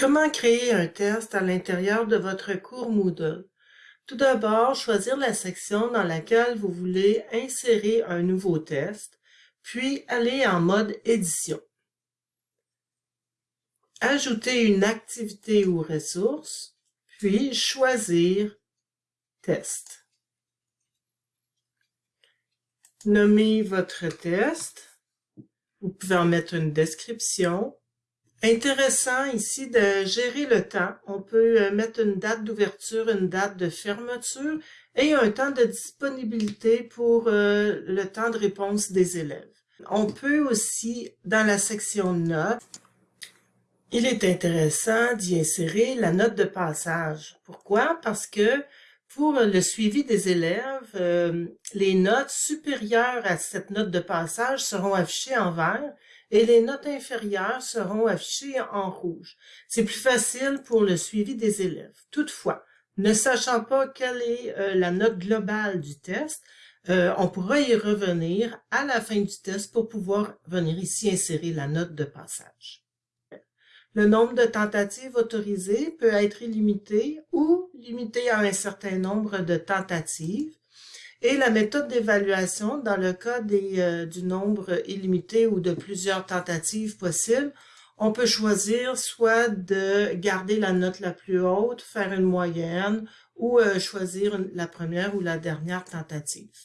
Comment créer un test à l'intérieur de votre cours Moodle? Tout d'abord, choisir la section dans laquelle vous voulez insérer un nouveau test, puis aller en mode édition. Ajouter une activité ou ressource, puis choisir test. Nommez votre test. Vous pouvez en mettre une description, Intéressant ici de gérer le temps. On peut euh, mettre une date d'ouverture, une date de fermeture et un temps de disponibilité pour euh, le temps de réponse des élèves. On peut aussi, dans la section notes, il est intéressant d'y insérer la note de passage. Pourquoi? Parce que pour le suivi des élèves, euh, les notes supérieures à cette note de passage seront affichées en vert et les notes inférieures seront affichées en rouge. C'est plus facile pour le suivi des élèves. Toutefois, ne sachant pas quelle est euh, la note globale du test, euh, on pourra y revenir à la fin du test pour pouvoir venir ici insérer la note de passage. Le nombre de tentatives autorisées peut être illimité ou limité à un certain nombre de tentatives. Et la méthode d'évaluation, dans le cas euh, du nombre illimité ou de plusieurs tentatives possibles, on peut choisir soit de garder la note la plus haute, faire une moyenne, ou euh, choisir la première ou la dernière tentative.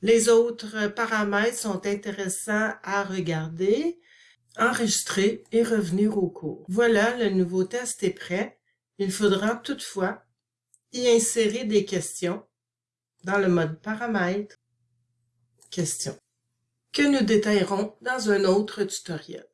Les autres paramètres sont intéressants à regarder, enregistrer et revenir au cours. Voilà, le nouveau test est prêt. Il faudra toutefois y insérer des questions dans le mode paramètres, questions, que nous détaillerons dans un autre tutoriel.